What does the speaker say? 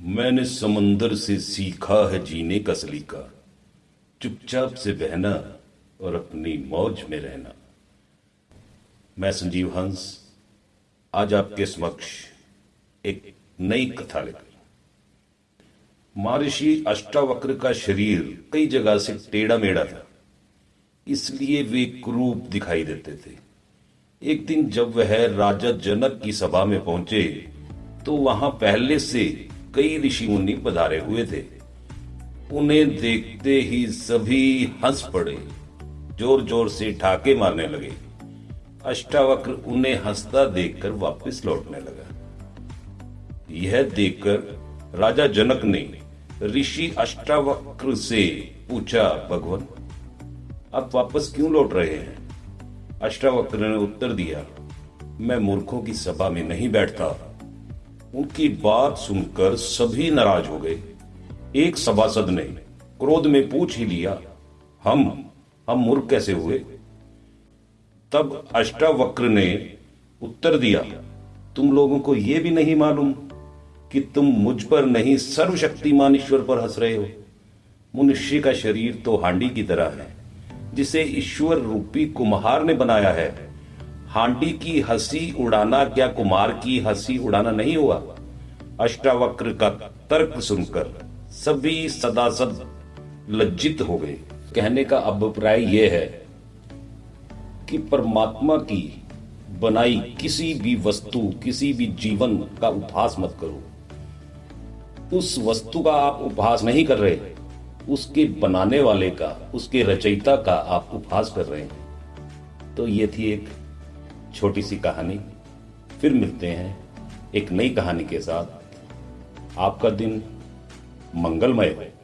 मैंने समंदर से सीखा है जीने का सलीका। चुपचाप से बहना और अपनी मौज में रहना। मैं संजीव हंस, आज आपके समक्ष एक नई कथा लेकर महर्षि अष्टावक्र का शरीर कई जगह से टेढ़ा मेढ़ा था, इसलिए वे क्रूप दिखाई देते थे। एक दिन जब वह राजा जनक की सभा में पहुँचे तो वहाँ पहले से कई ऋषि मुनि पधारे हुए थे। उन्हें देखते ही सभी हंस पड़े ज़ोर ज़ोर से ठाके मारने लगे। अष्टावक्र उन्हें हंसता देखकर वापस लौटने लगा। यह देखकर राजा जनक ने ऋषि अष्टावक्र से पूछा, भगवान, आप वापस क्यों लौट रहे हैं? अष्टावक्र ने उत्तर दिया, मैं मूर्खों की सभा में नहीं बैठता। उनकी बात सुनकर सभी नाराज़ हो गए। एक सभासद ने क्रोध में पूछ ही लिया, हम हम मूर्ख कैसे हुए? तब अष्टावक्र ने उत्तर दिया, तुम लोगों को यह भी नहीं मालूम कि तुम मुझ पर नहीं सर्वशक्तिमान ईश्वर पर हंस रहे हो। मनुष्य का शरीर तो हांडी की तरह है, जिसे ईश्वर रूपी कुम्हार ने बनाया है। हांडी की हँसी उड़ाना क्या कुमार की हँसी उड़ाना नहीं हुआ? अष्टावक्र का तर्क सुनकर सभी सदासद लज्जित हो गए। कहने का अभिप्राय यह है कि परमात्मा की बनाई किसी भी वस्तु, किसी भी जीवन का उपहास मत करो। उस वस्तु का आप उपहास नहीं कर रहे, उसके बनाने वाले का, उसके रचयिता का आप उपहास कर रहे हैं। तो ये थी एक छोटी सी कहानी। फिर मिलते हैं एक नई कहानी के साथ। आपका दिन मंगलमय है।